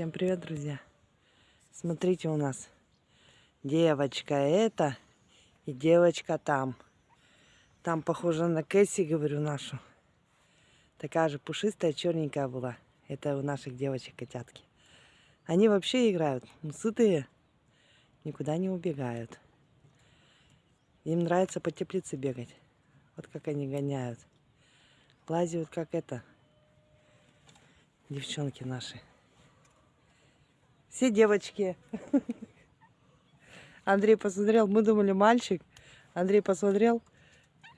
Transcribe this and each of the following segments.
Всем привет, друзья! Смотрите, у нас девочка это и девочка там. Там похожа на Кэсси, говорю, нашу. Такая же пушистая, черненькая была. Это у наших девочек котятки. Они вообще играют, ну, сытые, никуда не убегают. Им нравится по теплице бегать. Вот как они гоняют. Лазят как это. Девчонки наши. Все девочки. Андрей посмотрел, мы думали мальчик. Андрей посмотрел,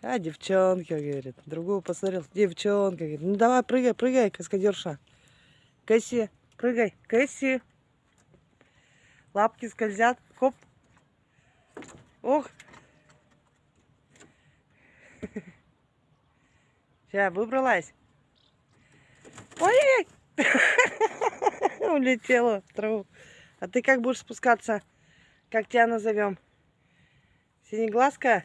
а девчонка, говорит. Другого посмотрел, девчонка, говорит. Ну давай, прыгай, прыгай, каскадерша. Кэсси, прыгай, Кэсси. Лапки скользят, хоп. Ох. Сейчас, выбралась. Ой, улетела в траву. А ты как будешь спускаться? Как тебя назовем? Синеглазка?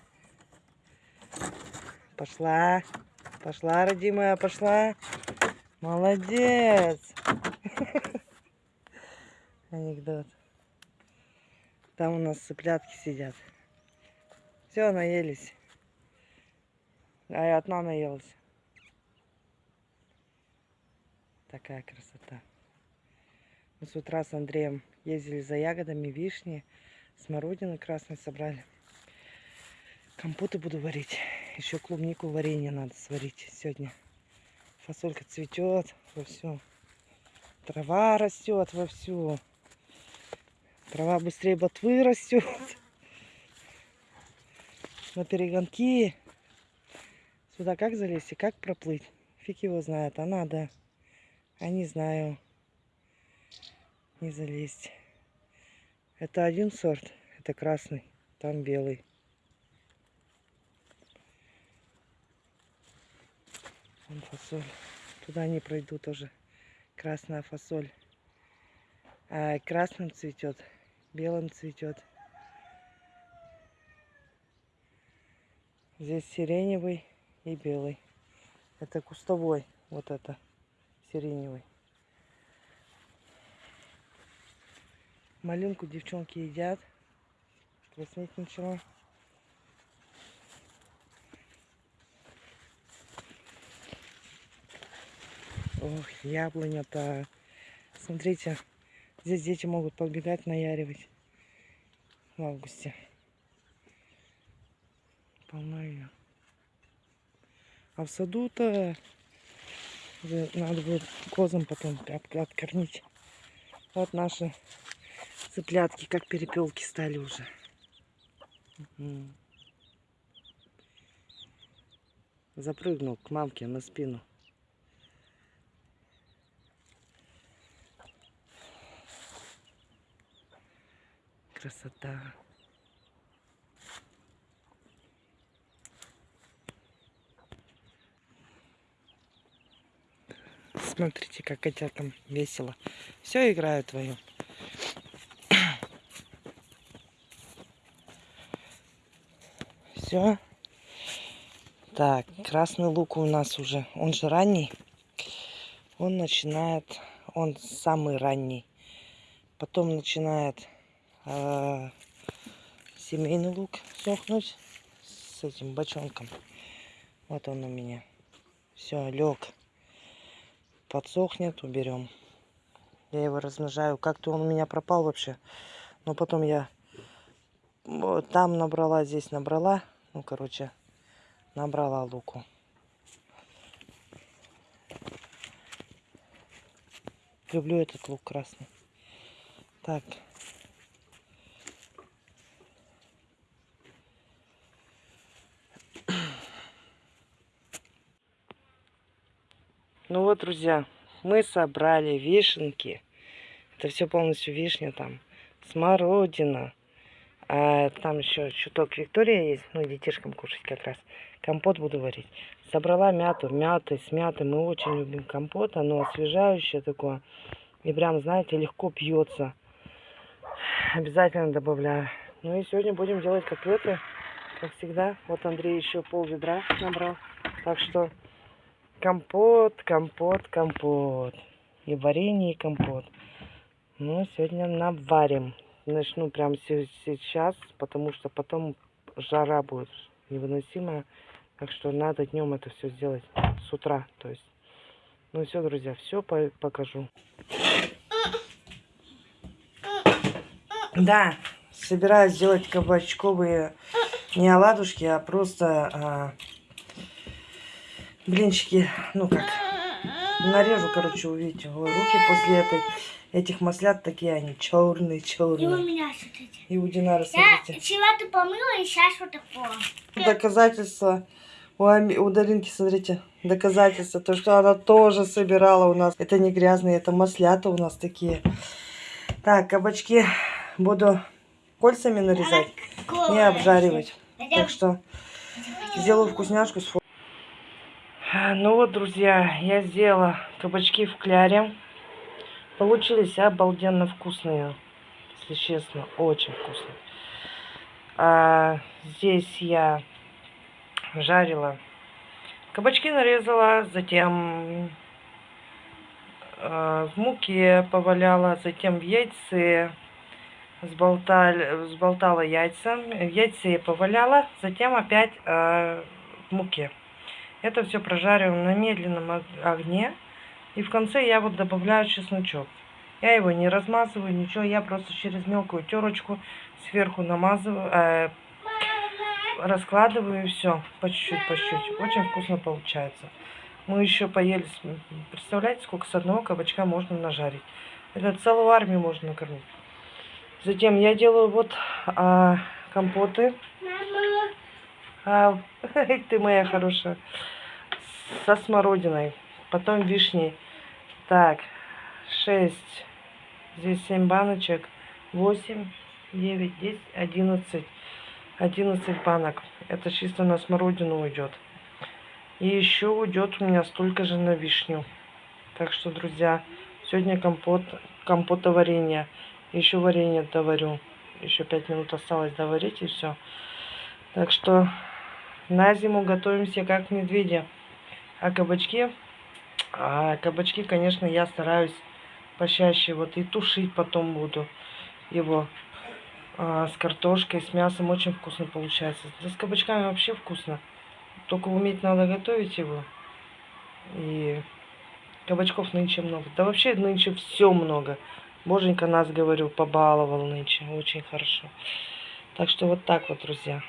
Пошла. Пошла, родимая, пошла. Молодец. Анекдот. Там у нас цыплятки сидят. Все, наелись. А я одна наелась. Такая красота. Мы с утра с Андреем ездили за ягодами, вишни, смородины красной собрали. Компоты буду варить. Еще клубнику варенье надо сварить сегодня. Фасолька цветет вовсю. Трава растет вовсю. Трава быстрее ботвы растет. На перегонки. Сюда как залезть и как проплыть? Фиг его знает, а надо. А не знаю не залезть. Это один сорт, это красный, там белый. Вон фасоль. Туда не пройду тоже. Красная фасоль. А красным цветет, белым цветет. Здесь сиреневый и белый. Это кустовой, вот это сиреневый. Малинку девчонки едят. Краснеть ничего. Ох, яблоня-то. Смотрите, здесь дети могут подбегать, наяривать в августе. Полно ее. А в саду-то надо будет козам потом откормить. Вот наши Цыплятки как перепелки стали уже. Угу. Запрыгнул к мамке на спину. Красота. Смотрите, как котятам весело. Все играют вдвоем. Все. Так, красный лук у нас уже, он же ранний. Он начинает, он самый ранний. Потом начинает э, семейный лук сохнуть с этим бочонком. Вот он у меня. Все, лег. Подсохнет, уберем. Я его размножаю. Как-то он у меня пропал вообще. Но потом я там набрала, здесь набрала. Ну, короче, набрала луку. Люблю этот лук красный. Так. Ну вот, друзья, мы собрали вишенки. Это все полностью вишня там. Смородина. А там еще чуток Виктория есть, ну, детишкам кушать как раз. Компот буду варить. Собрала мяту, мяты, с мятой. Мы очень любим компот, оно освежающее такое. И прям, знаете, легко пьется. Обязательно добавляю. Ну и сегодня будем делать котлеты, как всегда. Вот Андрей еще пол ведра набрал. Так что компот, компот, компот. И варенье, и компот. Ну, сегодня наварим. Начну прямо се- сейчас, потому что потом жара будет невыносимая. Так что надо днем это все сделать с утра. То есть, ну все, друзья, все покажу. Да, собираюсь сделать кабачковые не оладушки, а просто а, блинчики, ну как, нарежу, короче, увидите, Ой, руки после этой, этих маслят такие они, черные, черные. И у меня, смотрите. И у Динара, Я смотрите. вчера ты помыла, и сейчас вот такое. Доказательство. У, Ами- у Даринки, смотрите, доказательство, то, что она тоже собирала у нас. Это не грязные, это маслята у нас такие. Так, кабачки буду кольцами нарезать и обжаривать. Так что сделаю вкусняшку с фо- А, Ну вот, друзья, я сделала кабачки в кляре. Получились обалденно вкусные. Если честно, очень вкусные. А, здесь я жарила. Кабачки нарезала, затем э, в муке поваляла, затем в яйце сболтали, взболтала яйца. В яйце поваляла, затем опять э, в муке. Это все прожариваем на медленном ог- огне. И в конце я вот добавляю чесночок. Я его не размазываю, ничего, я просто через мелкую терочку сверху намазываю, э, раскладываю и все, по чуть-чуть, по чуть-чуть. Очень вкусно получается. Мы еще поели, представляете, сколько с одного кабачка можно нажарить. Это целую армию можно накормить. Затем я делаю вот а, компоты. А, ты моя хорошая. Со смородиной. Потом вишней. Так, 6. Здесь 7 баночек. 8, 9, 10, 11. 11 банок. Это чисто на смородину уйдет. И еще уйдет у меня столько же на вишню. Так что, друзья, сегодня компот, компота варенье. Еще варенье доварю. Еще 5 минут осталось доварить и все. Так что на зиму готовимся как медведи. А кабачки, а кабачки, конечно, я стараюсь почаще вот и тушить потом буду его а, с картошкой, с мясом очень вкусно получается. Да с кабачками вообще вкусно. Только уметь надо готовить его. И кабачков нынче много. Да вообще нынче все много. Боженька нас, говорю, побаловал нынче. Очень хорошо. Так что вот так вот, друзья.